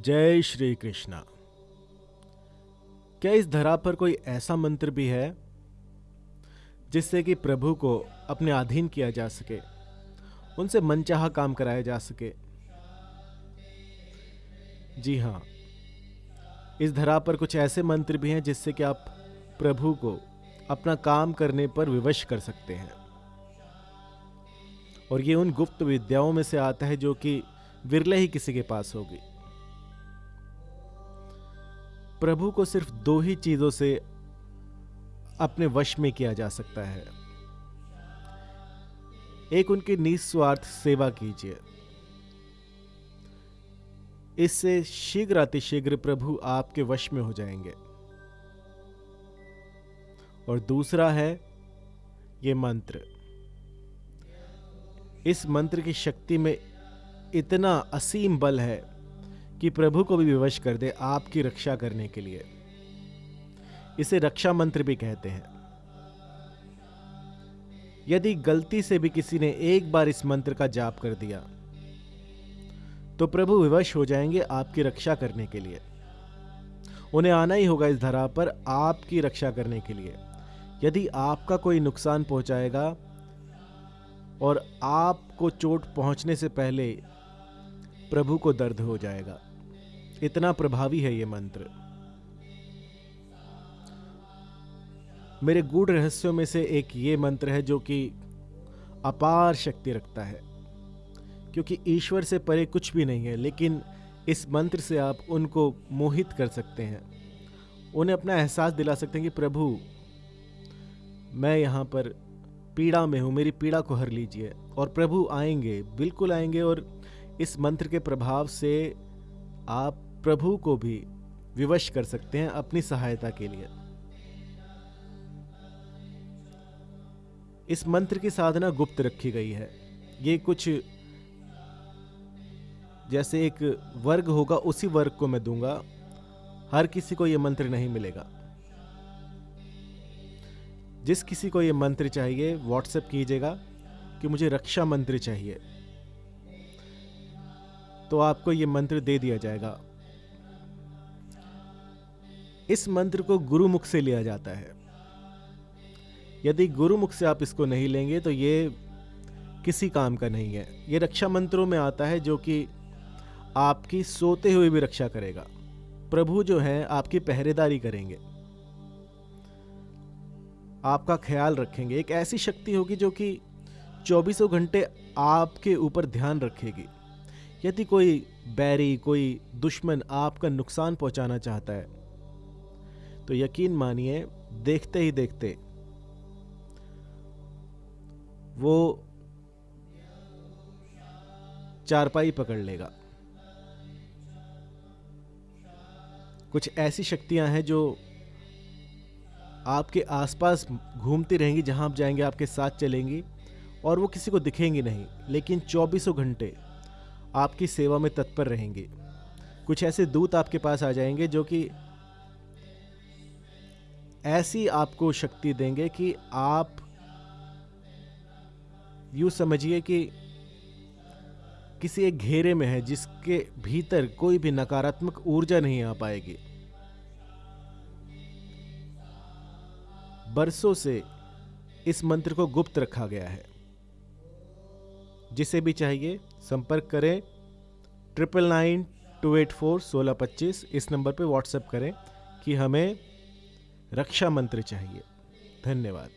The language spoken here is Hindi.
जय श्री कृष्णा। क्या इस धरा पर कोई ऐसा मंत्र भी है, जिससे कि प्रभु को अपने अधीन किया जा सके, उनसे मनचाहा काम कराया जा सके? जी हाँ इस धरा पर कुछ ऐसे मंत्र भी हैं जिससे कि आप प्रभु को अपना काम करने पर विवश कर सकते हैं। और ये उन गुप्त विद्याओं में से आता है जो कि विरले ही किसी के पास होगी। प्रभु को सिर्फ़ दो ही चीज़ों से अपने वश में किया जा सकता है। एक उनकी निस्वार्थ सेवा कीजिए। इससे शीघ्र अतिशीघ्र प्रभु आपके वश में हो जाएँगे। और दूसरा है ये मंत्र। इस मंत्र की शक्ति में इतना असीम बल है कि प्रभु को भी विवश कर दे आपकी रक्षा करने के लिए। इसे रक्षा मंत्र भी कहते हैं। यदि गलती से भी किसी ने एक बार इस मंत्र का जाप कर दिया तो प्रभु विवश हो जाएँगे आपकी रक्षा करने के लिए। उन्हें आना ही होगा इस धरा पर आपकी रक्षा करने के लिए। यदि आपका कोई नुकसान पहुंचाएगा और आपको चोट पहुँचने से पहले प्रभु को दर्द हो जाएगा। इतना प्रभावी है ये मंत्र। मेरे गूढ़ रहस्यों में से एक ये मंत्र है जो कि अपार शक्ति रखता है, क्योंकि ईश्वर से परे कुछ भी नहीं है, लेकिन इस मंत्र से आप उनको मोहित कर सकते हैं। उन्हें अपना एहसास दिला सकते हैं कि, प्रभु, मैं यहाँ पर पीड़ा में हूँ, मेरी पीड़ा को हर लीजिए, और प्रभु आएँगे, बिल्कुल आएँगे, और इस मंत्र के प्रभाव से आप प्रभु को भी विवश कर सकते हैं अपनी सहायता के लिए। इस मंत्र की साधना गुप्त रखी गई है। ये कुछ जैसे एक वर्ग होगा, उसी वर्ग को मैं दूँगा। हर किसी को यह मंत्र नहीं मिलेगा। जिस किसी को यह मंत्र चाहिए व्हाट्सएप कीजिएगा कि मुझे रक्षा मंत्र चाहिए। तो आपको यह मंत्र दे दिया जाएगा। इस मंत्र को गुरुमुख से लिया जाता है। यदि गुरुमुख से आप इसको नहीं लेंगे तो ये किसी काम का नहीं है। ये रक्षा मंत्रों में आता है जो कि आपकी सोते हुए भी रक्षा करेगा। प्रभु जो है, आपकी पहरेदारी करेंगे। आपका ख्याल रखेंगे। एक ऐसी शक्ति होगी जो कि चौबीसों घंटे आपके ऊपर ध्यान रखेगी। यदि कोई बैरी, कोई दुश्मन आपका नुकसान पहुंचाना चाहता है तो यकीन मानिए, देखते ही देखते वो चारपाई पकड़ लेगा। कुछ ऐसी शक्तियाँ हैं जो आपके आसपास घूमती रहेंगी, जहाँ आप जाएँगे, आपके साथ चलेंगी और वो किसी को दिखेंगी नहीं, लेकिन चौबीसों घंटे आपकी सेवा में तत्पर रहेंगे। कुछ ऐसे दूत आपके पास आ जाएँगे जो कि ऐसी आपको शक्ति देंगे कि आप यू समझिए कि किसी एक घेरे में है जिसके भीतर कोई भी नकारात्मक ऊर्जा नहीं आ पाएगी। बरसों से इस मंत्र को गुप्त रखा गया है। जिसे भी चाहिए, संपर्क करें। Triple nine two eight four सोलह पच्चीस इस नंबर पर व्हाट्सएप करें कि हमें रक्षा मंत्र चाहिए। धन्यवाद।